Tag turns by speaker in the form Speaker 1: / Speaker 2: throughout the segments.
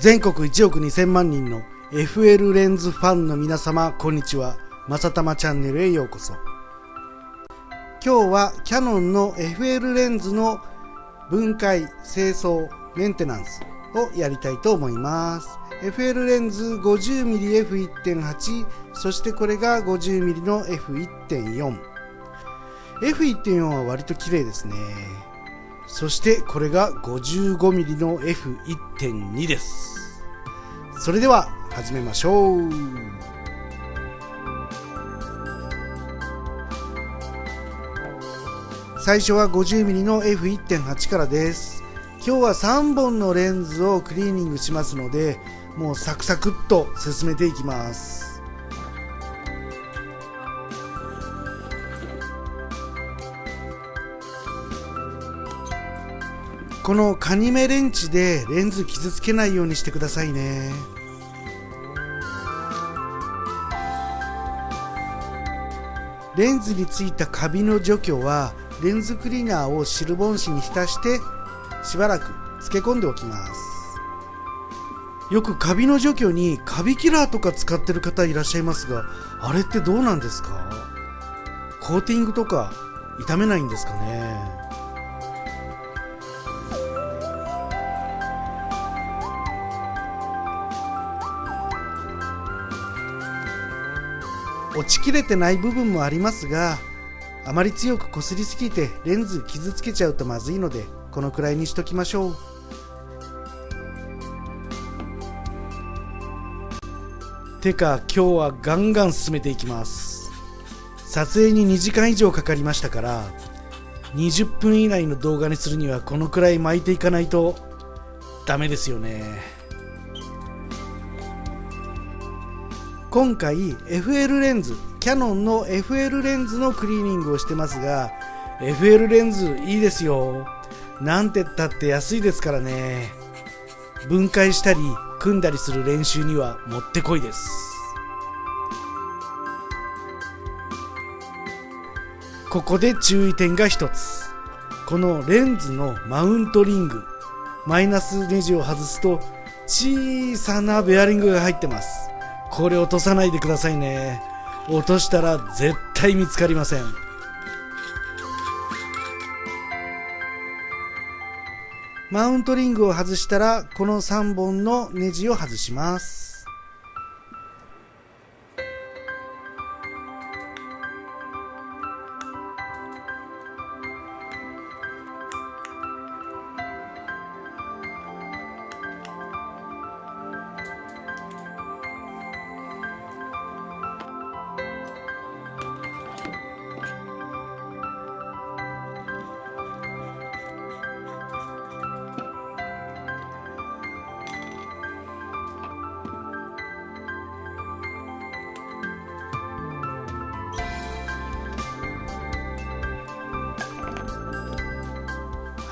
Speaker 1: 全国1億2000万人の FL レンズファンの皆様こんにちは。まさたまチャンネルへようこそ。今日はキヤノンの FL レンズの分解清掃メンテナンスをやりたいと思います。FL レンズ 50mmF1.8 そしてこれが 50mm の F1.4 F1.4 は割と綺麗ですね。そしてこれが 55mm の F1.2 です。それでは始めましょう。最初は 50mm の F1.8 からです。今日は3本のレンズをクリーニングしますのでもうサクサクっと進めていきます。このカニ目レンチでレンズ傷つけないようにしてくださいね。レンズについたカビの除去はレンズクリーナーをシルボン紙に浸してしばらく漬け込んでおきます。よくカビの除去にカビキラーとか使ってる方いらっしゃいますがあれってどうなんですか？コーティングとか傷めないんですかね？ちきれてない部分もありますがあまり強くこすりすぎてレンズ傷つけちゃうとまずいのでこのくらいにしときましょう。てか今日はガンガン進めていきます。撮影に2時間以上かかりましたから20分以内の動画にするにはこのくらい巻いていかないとダメですよね。今回 FL レンズキヤノンの FL レンズのクリーニングをしてますが FL レンズいいですよ。なんてったって安いですからね。分解したり組んだりする練習にはもってこいです。ここで注意点が一つ。このレンズのマウントリングマイナスネジを外すと小さなベアリングが入ってます。これ落とさないでくださいね。落としたら絶対見つかりません。マウントリングを外したらこの3本のネジを外します。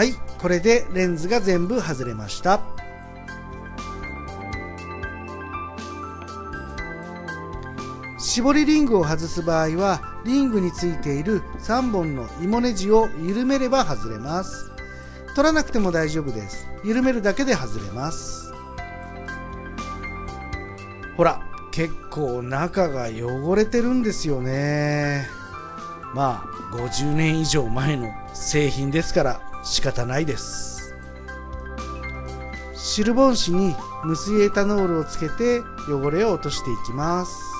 Speaker 1: はいこれでレンズが全部外れました。絞りリングを外す場合はリングについている3本の芋ネジを緩めれば外れます。取らなくても大丈夫です。緩めるだけで外れます。ほら結構中が汚れてるんですよね。まあ50年以上前の製品ですから仕方ないです。シルボン紙に無水エタノールをつけて汚れを落としていきます。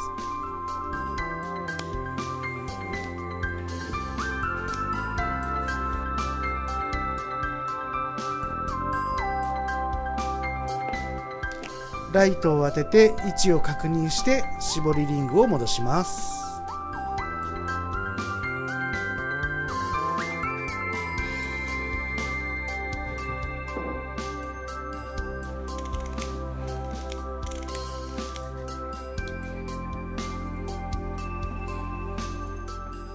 Speaker 1: ライトを当てて位置を確認して絞りリングを戻します。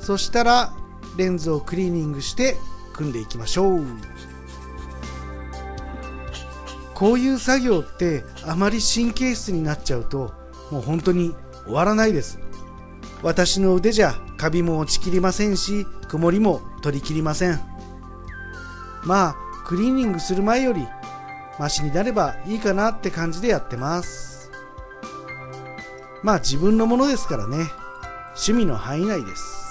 Speaker 1: そしたらレンズをクリーニングして組んでいきましょう。こういう作業ってあまり神経質になっちゃうともう本当に終わらないです。私の腕じゃカビも落ちきりませんし曇りも取りきりません。まあクリーニングする前よりマシになればいいかなって感じでやってます。まあ自分のものですからね。趣味の範囲内です。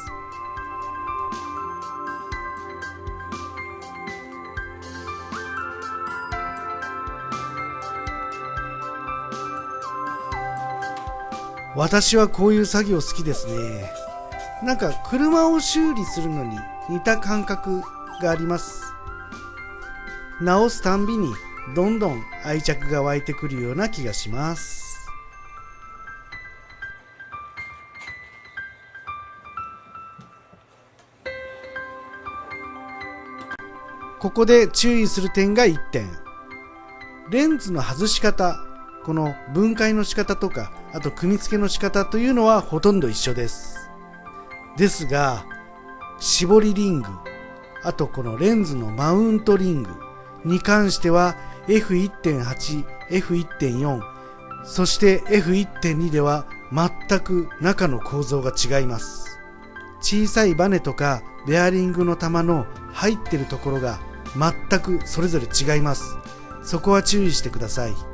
Speaker 1: 私はこういう作業好きですね。なんか車を修理するのに似た感覚があります。直すたんびにどんどん愛着が湧いてくるような気がします。ここで注意する点が1点。レンズの外し方この分解の仕方とかあと組み付けの仕方というのはほとんど一緒です。ですが絞りリングあとこのレンズのマウントリングに関しては F1.8、F1.4 そして F1.2 では全く中の構造が違います。小さいバネとかベアリングの玉の入ってるところが全くそれぞれ違います。そこは注意してください。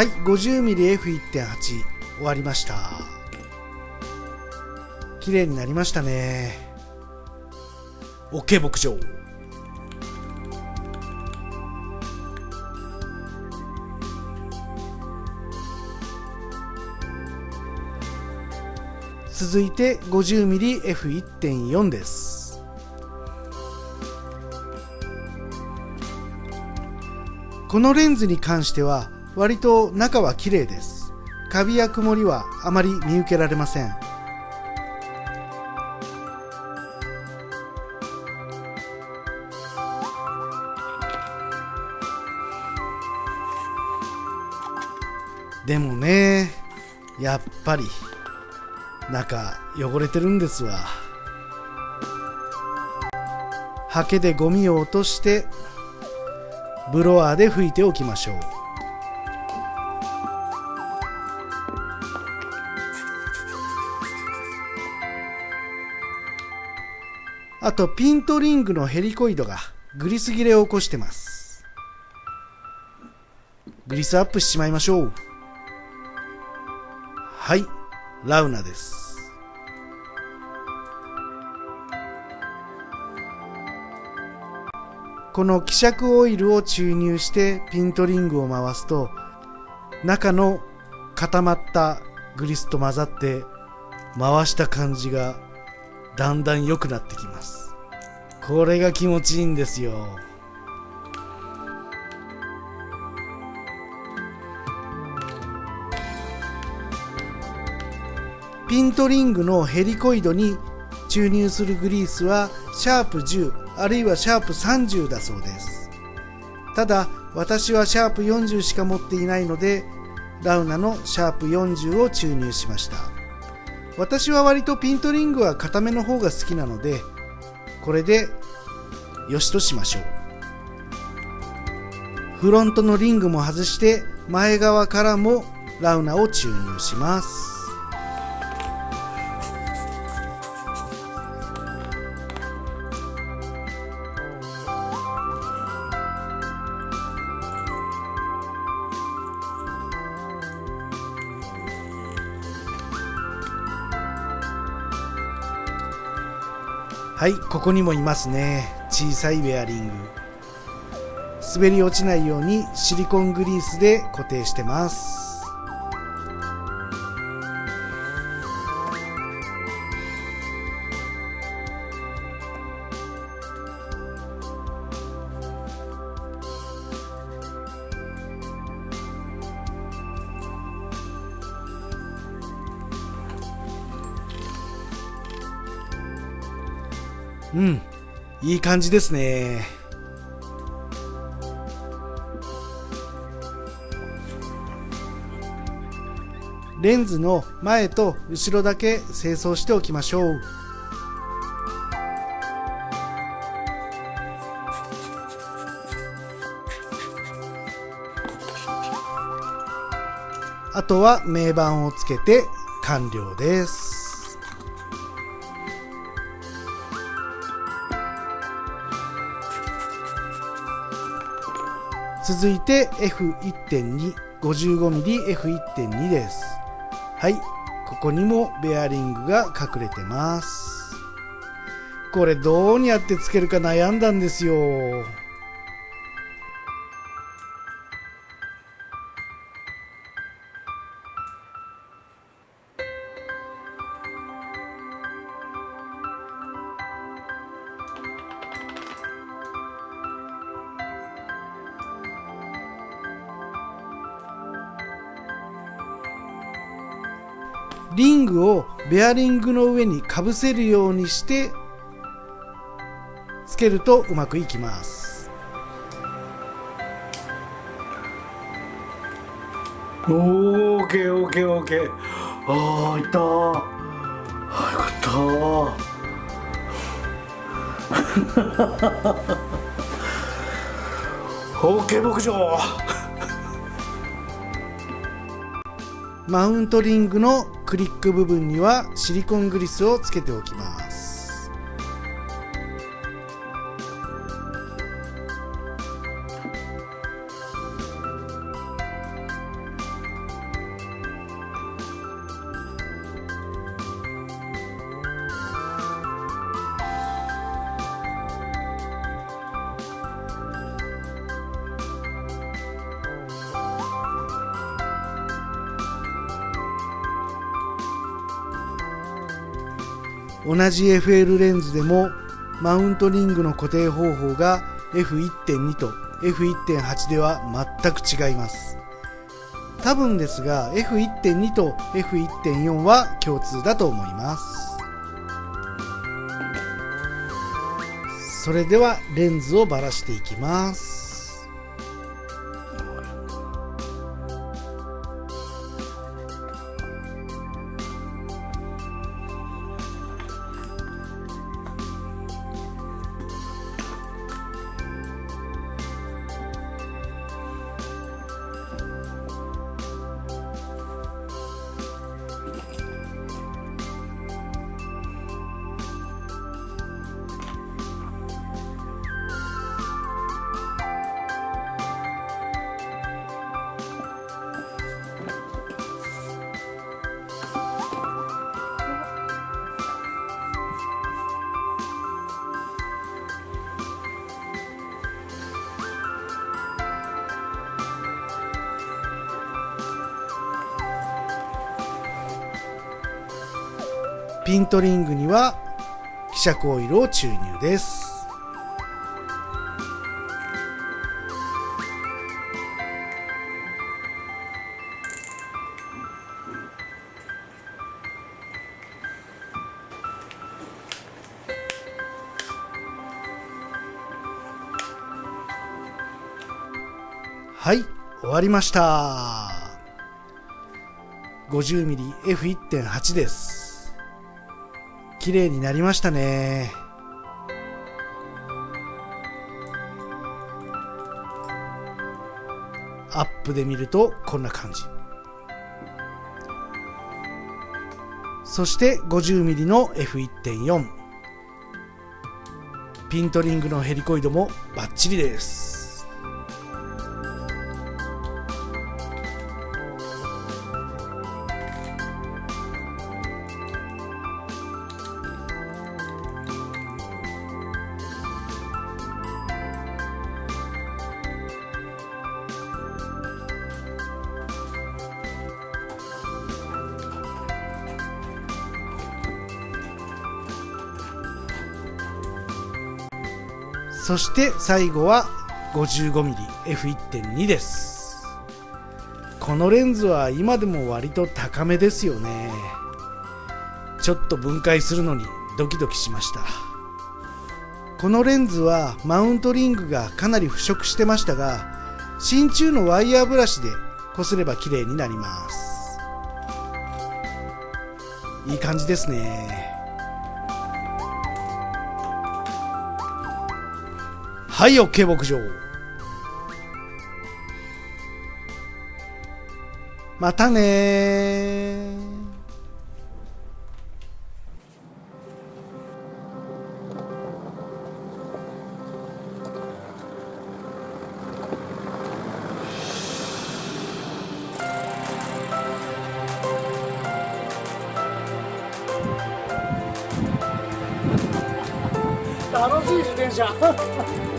Speaker 1: はい 50mmF1.8 終わりました。綺麗になりましたね。OK 牧場。続いて 50mmF1.4 です。このレンズに関しては割と中は綺麗です。カビや曇りはあまり見受けられません。でもねやっぱり中汚れてるんですわ。ハケでゴミを落としてブロワーで拭いておきましょう。とピントリングのヘリコイドがグリス切れを起こしてます。グリスアップしちまいましょう。はいラウナです。この希釈オイルを注入してピントリングを回すと中の固まったグリスと混ざって回した感じがだんだん良くなってきます。これが気持ちいいんですよ。ピントリングのヘリコイドに注入するグリースはシャープ10あるいはシャープ30だそうです。ただ私はシャープ40しか持っていないのでラウナのシャープ40を注入しました。私は割とピントリングは固めの方が好きなのでこれでよしとしましょう。フロントのリングも外して前側からもラウナを注入します。はいここにもいますね。小さいウェアリング。滑り落ちないようにシリコングリースで固定してます。うん。いい感じですね。レンズの前と後ろだけ清掃しておきましょう。あとは名板をつけて完了です。続いて F1.2 55mmF1.2 です。はい。ここにもベアリングが隠れてます。これどうやってつけるか悩んだんですよ。リングをベアリングの上にかぶせるようにしてつけるとうまくいきます。
Speaker 2: おーオーケーオーケーオーケー。ああいった。ーあよかった。ーケー牧場。
Speaker 1: マウントリングのクリック部分にはシリコングリスをつけておきます。同じ FL レンズでもマウントリングの固定方法が F1.2 と F1.8 では全く違います。多分ですが F1.2 と F1.4 は共通だと思います。それではレンズをばらしていきます。ピントリングには希釈オイルを注入です。はい終わりました。50mmF1.8 です。綺麗になりましたね。アップで見るとこんな感じ。そして 50mm の F1.4 ピントリングのヘリコイドもバッチリです。そして最後は 55mmF1.2 です。このレンズは今でも割と高めですよね。ちょっと分解するのにドキドキしました。このレンズはマウントリングがかなり腐食してましたが真鍮のワイヤーブラシでこすれば綺麗になります。いい感じですね。はい OK 牧場。またね
Speaker 2: 楽しい自転車。